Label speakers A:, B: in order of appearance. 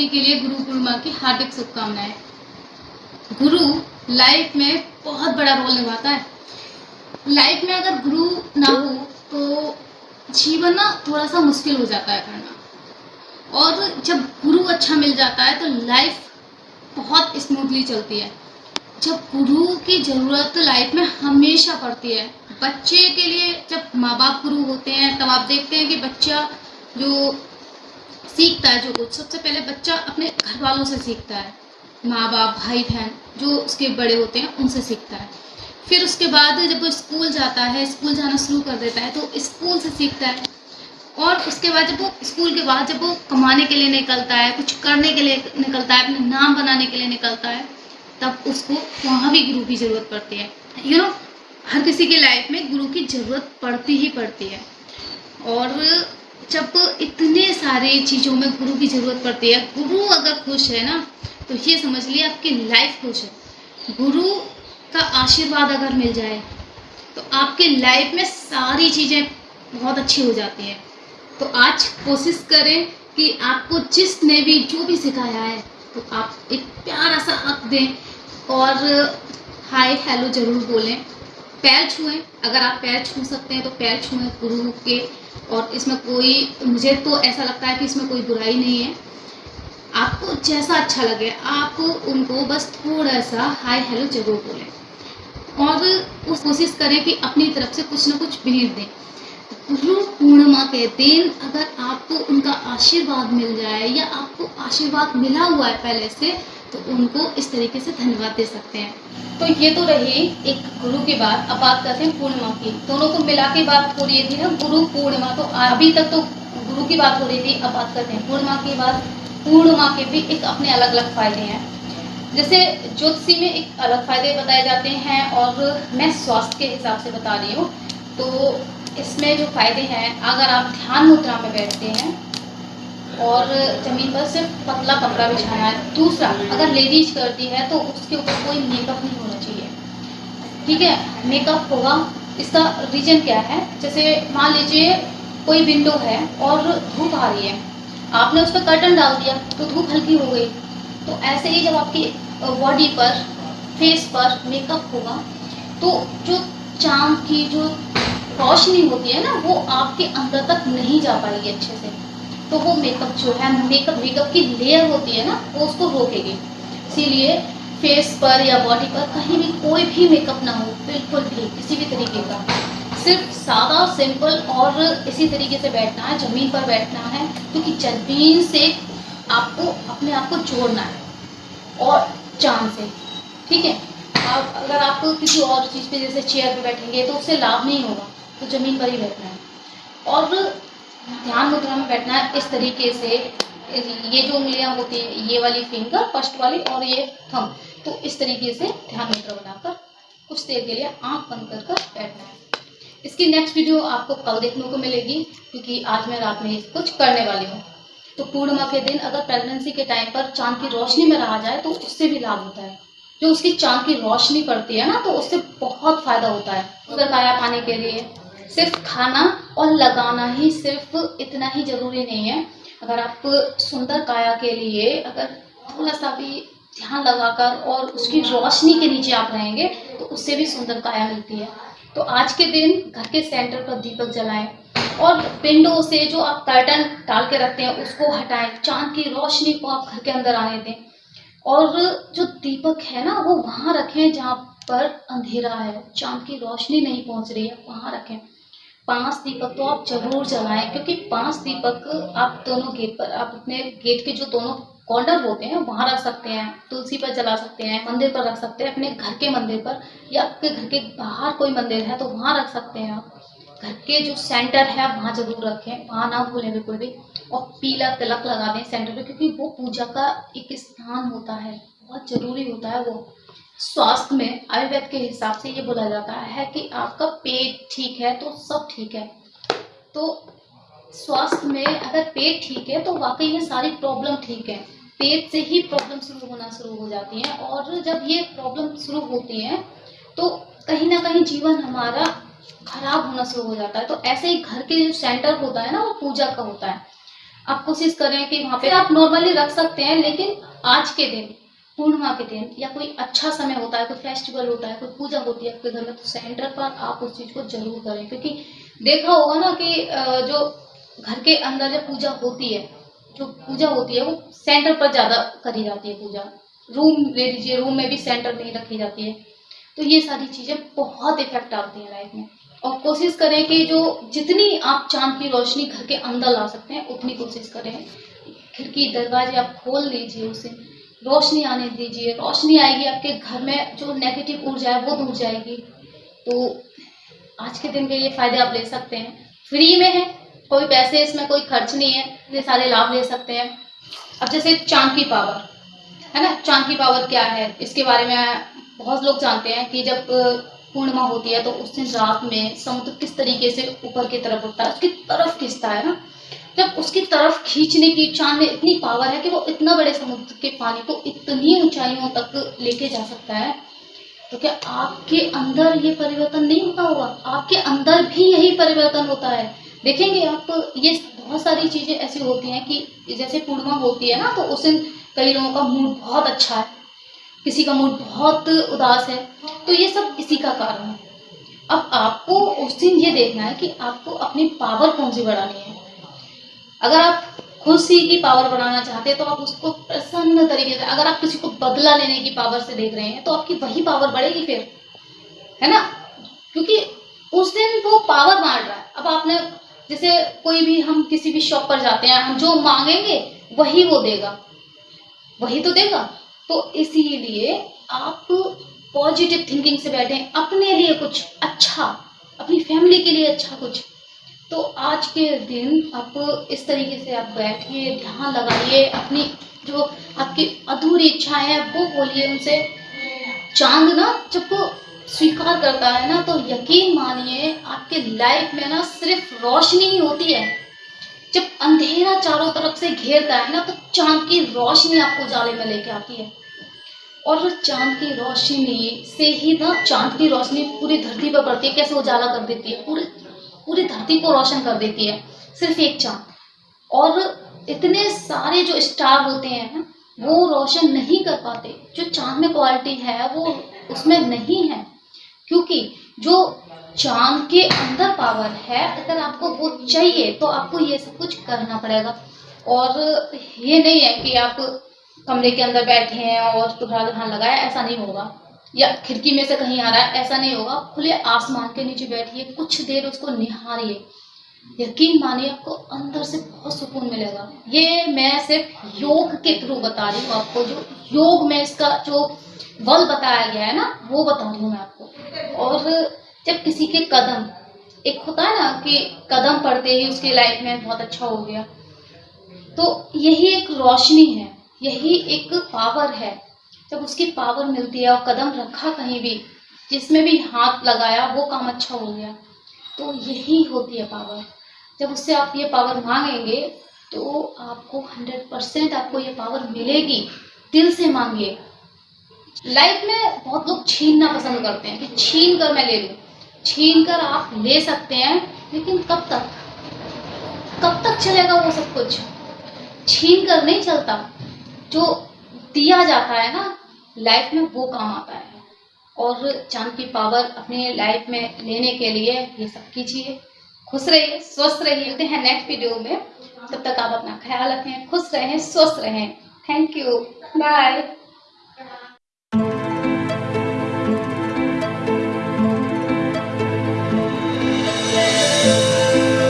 A: सभी के लिए गुरु पूर्णिमा की हार्दिक शुभकामनाएँ। गुरु लाइफ में बहुत बड़ा रोल निभाता है। लाइफ में अगर गुरु ना हो तो जीवन ना थोड़ा सा मुश्किल हो जाता है करना। और जब गुरु अच्छा मिल जाता है तो लाइफ बहुत स्मूथली चलती है। जब गुरु की ज़रूरत लाइफ में हमेशा पड़ती है, बच्चे के लिए जब माँ बाप गुरु होते हैं, तब आप देखते हैं कि बच्चा जो सीखता है जो कुछ। सबसे पहले बच्चा अपने घर वालों से सीखता है। माँ बाप भाई बहन जो उसके बड़े होते हैं उनसे सीखता है। फिर उसके बाद जब वो स्कूल जाता है स्कूल जाना शुरू कर देता है तो स्कूल से सीखता है। और उसके बाद जब वो स्कूल के बाद जब वो कमाने के लिए निकलता है कुछ करने के लिए निकलता है अपने नाम बनाने के लिए निकलता है तब उसको वहाँ भी गुरु की ज़रूरत पड़ती है। यू you नो know, हर किसी की लाइफ में गुरु की ज़रूरत पड़ती ही पड़ती है। और जब इतने सारे चीज़ों में गुरु की ज़रूरत पड़ती है, गुरु अगर खुश है ना तो ये समझ लिए आपकी लाइफ खुश है। गुरु का आशीर्वाद अगर मिल जाए तो आपके लाइफ में सारी चीज़ें बहुत अच्छी हो जाती हैं। तो आज कोशिश करें कि आपको जिसने भी, जो भी सिखाया है तो आप एक प्यारा सा हक दें और हाय हेलो ज़रूर बोलें। पैर छुएँ। अगर आप पैर छू सकते हैं तो पैर छुएँ गुरु के और इसमें कोई, मुझे तो ऐसा लगता है कि इसमें कोई बुराई नहीं है। आपको जैसा अच्छा लगे, आप उनको बस थोड़ा सा हाय हेलो ज़रूर बोलें। और उस कोशिश करें कि अपनी तरफ़ से कुछ ना कुछ भेंट दें। गुरु पूर्णिमा के दिन अगर आपको उनका आशीर्वाद मिल जाए या आपको आशीर्वाद मिला हुआ है पहले से तो उनको इस तरीके से धन्यवाद दे सकते हैं। तो ये तो रही एक गुरु की बात अब बात करते हैं पूर्णिमा की। दोनों को मिला के बात हो रही थी ना, गुरु पूर्णिमा तो अभी तक तो गुरु की बात हो रही थी अब बात करते हैं। पूर्णिमा की बात पूर्णिमा के भी एक अपने अलग अलग फ़ायदे हैं। जैसे ज्योतिषी में एक अलग फ़ायदे बताए जाते हैं और मैं स्वास्थ्य के हिसाब से बता रही हूँ। तो इसमें जो फ़ायदे हैं, अगर आप ध्यान मुद्रा में बैठते हैं और ज़मीन पर सिर्फ़ पतला कपड़ा बिछाना है। दूसरा, अगर लेडीज़ करती है तो उसके ऊपर कोई मेकअप नहीं होना चाहिए। ठीक है? मेकअप होगा। इसका रीजन क्या है? जैसे मान लीजिए कोई विंडो है और धूप आ रही है। आपने उस पर कर्टन डाल दिया तो धूप हल्की हो गई। तो ऐसे ही जब आपकी बॉडी पर फेस पर मेकअप होगा तो जो चाँद की जो रोशनी होती है ना, वो आपके अंदर तक नहीं जा पाएगी अच्छे से। तो वो मेकअप जो है मेकअप मेकअप की लेयर होती है ना, वो उसको रोकेगी। इसीलिए फेस पर या बॉडी पर कहीं भी कोई भी मेकअप ना हो, बिल्कुल भी, किसी भी तरीके का। सिर्फ़ सादा सिंपल और इसी तरीके से बैठना है, ज़मीन पर बैठना है, क्योंकि तो ज़मीन से आपको, अपने आप को जोड़ना है, और चाँद से। ठीक है? आप अगर आप किसी और चीज़ पे, जैसे चेयर पे बैठेंगे तो उससे लाभ नहीं होगा तो ज़मीन पर ही बैठना है। और ध्यान मुद्रा में बैठना है इस तरीके से। ये जो उंगलियाँ होती है, ये वाली फिंगर फ़र्स्ट वाली और ये थम तो इस तरीके से ध्यान मुद्रा बनाकर कुछ देर के लिए आँख बंद कर कर बैठना है। इसकी नेक्स्ट वीडियो आपको कल देखने को मिलेगी, क्योंकि आज मैं रात में कुछ करने वाली हूँ। तो पूर्णिमा के दिन अगर प्रेगनेंसी के टाइम पर चाँद की रोशनी में रहा जाए तो उससे भी लाभ होता है। जो उसकी चाँद की रोशनी पड़ती है ना तो उससे बहुत फ़ायदा होता है। उधर काया पाने के लिए। सिर्फ़ खाना और लगाना ही सिर्फ़ इतना ही ज़रूरी नहीं है। अगर आप सुंदर काया के लिए अगर थोड़ा सा भी ध्यान लगाकर और उसकी रोशनी के नीचे आप रहेंगे तो उससे भी सुंदर काया मिलती है। तो आज के दिन घर के सेंटर पर दीपक जलाएँ और विंडो से जो आप कर्टन डाल के रखते हैं, उसको हटाएँ। चाँद की रोशनी को आप घर के अंदर आने दें। और जो दीपक है ना, वो वहाँ रखें जहाँ पर अंधेरा है। चाँद की रोशनी नहीं पहुँच रही है, वहाँ रखें। पाँच दीपक तो आप ज़रूर जलाएँ, क्योंकि पाँच दीपक आप दोनों गेट पर, आप अपने गेट के जो दोनों कॉर्नर होते हैं वहाँ रख सकते हैं, तुलसी पर जला सकते हैं, मंदिर पर रख सकते हैं, अपने घर के मंदिर पर, या आपके घर के बाहर कोई मंदिर है तो वहाँ रख सकते हैं आप। घर के जो सेंटर है, वहाँ ज़रूर रखें, वहाँ ना भूलें बिल्कुल भी, और पीला तिलक लगा दें सेंटर पे, क्योंकि वो पूजा का एक स्थान होता है, बहुत ज़रूरी होता है वो। स्वास्थ्य में, आयुर्वेद के हिसाब से ये बोला जाता है कि आपका पेट ठीक है तो सब ठीक है। तो स्वास्थ्य में अगर पेट ठीक है तो वाकई में सारी प्रॉब्लम ठीक है। पेट से ही प्रॉब्लम शुरू होना शुरू हो जाती है और जब ये प्रॉब्लम शुरू होती है तो कहीं ना कहीं जीवन हमारा खराब होना शुरू हो जाता है। तो ऐसे ही घर के जो सेंटर होता है ना, वो पूजा का होता है। आप कोशिश करें कि वहाँ पे आप नॉर्मली रख सकते हैं, लेकिन आज के दिन पूर्णिमा के दिन या कोई अच्छा समय होता है, कोई फेस्टिवल होता है, कोई पूजा होती है, आपके घर में तो सेंटर पर आप उस चीज़ को ज़रूर करें। क्योंकि देखा होगा ना कि जो घर के अंदर जब पूजा होती है, जो पूजा होती है, वो सेंटर पर ज़्यादा करी जाती है पूजा। रूम ले लीजिए रूम में भी सेंटर नहीं रखी जाती है। तो ये सारी चीज़ें बहुत इफ़ेक्ट आती हैं लाइफ में। और कोशिश करें कि जो जितनी आप चाँद की रोशनी घर के अंदर ला सकते हैं, उतनी कोशिश करें। खिड़की, दरवाजे आप खोल लीजिए उसे। रोशनी आने दीजिए, रोशनी आएगी आपके घर में, जो नेगेटिव ऊर्जा है वो दूर जाएगी। तो आज के दिन के ये फ़ायदे आप ले सकते हैं। फ्री में है, कोई पैसे इसमें कोई खर्च नहीं है ये सारे लाभ ले सकते हैं। अब जैसे चाँद की पावर, है ना? चाँद की पावर क्या है? इसके बारे में बहुत लोग जानते हैं कि जब पूर्णिमा होती है तो उस दिन रात में समुद्र किस तरीके से ऊपर की तरफ़ उठता है, उसकी तरफ़ खिंचता है ना? जब उसकी तरफ़ खींचने की चाँद में इतनी पावर है कि वो इतना बड़े समुद्र के पानी को इतनी ऊंचाइयों तक लेके जा सकता है तो क्या आपके अंदर ये परिवर्तन नहीं होता होगा? आपके अंदर भी यही परिवर्तन होता है। देखेंगे आप, ये बहुत सारी चीज़ें ऐसी होती हैं कि जैसे पूर्णिमा होती है ना तो उस दिन कई लोगों का मूड बहुत अच्छा है। किसी का मूड बहुत उदास है। तो ये सब इसी का कारण है। अब आपको उस दिन ये देखना है कि आपको अपनी पावर कौन सी बढ़ानी है। अगर आप खुशी की पावर बढ़ाना चाहते हैं तो आप उसको प्रसन्न तरीके से, अगर आप किसी को बदला लेने की पावर से देख रहे हैं तो आपकी वही पावर बढ़ेगी फिर। है ना? क्योंकि उस दिन वो पावर मार रहा है। अब आपने, जैसे कोई भी, हम किसी भी शॉप पर जाते हैं, हम जो मांगेंगे, वही वो देगा। वही तो देगा। तो इसीलिए आप पॉजिटिव थिंकिंग से बैठे अपने लिए कुछ अच्छा अपनी फैमिली के लिए अच्छा कुछ। तो आज के दिन आप इस तरीके से आप बैठिए, ध्यान लगाइए, अपनी जो आपकी अधूरी इच्छाएँ हैं, वो बोलिए उनसे। चाँद ना जब स्वीकार करता है ना तो यकीन मानिए आपके लाइफ में ना सिर्फ़ रोशनी ही होती है। जब अंधेरा चारों तरफ़ से घेरता है ना तो चाँद की रोशनी आपको जाले में लेके आती है। और चाँद की रोशनी से ही ना, चाँद की रोशनी पूरी धरती पर पड़ती है, कैसे उजाला कर देती है? पूरे पूरी धरती को रोशन कर देती है, सिर्फ़ एक चाँद। और इतने सारे जो स्टार होते हैं वो रोशन नहीं कर पाते। जो चाँद में क्वालिटी है, वो उसमें नहीं है। क्योंकि जो चाँद के अंदर पावर है, अगर आपको वो चाहिए तो आपको ये सब कुछ करना पड़ेगा। और ये नहीं है कि आप कमरे के अंदर बैठे हैं और दुखड़ा दुल्हन लगाया, ऐसा नहीं होगा। या खिड़की में से कहीं आ रहा है, ऐसा नहीं होगा। खुले आसमान के नीचे बैठिए, कुछ देर उसको निहारिए। यकीन मानिए, आपको अंदर से बहुत सुकून मिलेगा। ये मैं सिर्फ़ योग के थ्रू बता रही हूँ आपको। जो योग में इसका जो बल बताया गया है ना, वो बता रही हूँ मैं आपको। और जब किसी के कदम, एक होता है ना कि कदम पड़ते ही उसकी लाइफ में बहुत अच्छा हो गया। तो यही एक रोशनी है, यही एक पावर है। जब उसकी पावर मिलती है और कदम रखा कहीं भी, जिसमें भी हाथ लगाया, वो काम अच्छा हो गया। तो यही होती है पावर। जब उससे आप ये पावर मांगेंगे तो आपको हंड्रेड परसेंट आपको ये पावर मिलेगी। दिल से मांगिए। लाइफ में बहुत लोग छीनना पसंद करते हैं कि छीन कर मैं ले लूँ। छीन कर आप ले सकते हैं, लेकिन कब तक? कब तक चलेगा वो सब कुछ? छीन कर नहीं चलता। जो दिया जाता है ना लाइफ में वो काम आता है। और चाँद की पावर अपनी लाइफ में लेने के लिए ये सब कीजिए। खुश रहिए, स्वस्थ रहिए। मिलते हैं नेक्स्ट वीडियो में। तब तक आप अपना ख्याल रखें, खुश रहें, स्वस्थ रहें। Thank you bye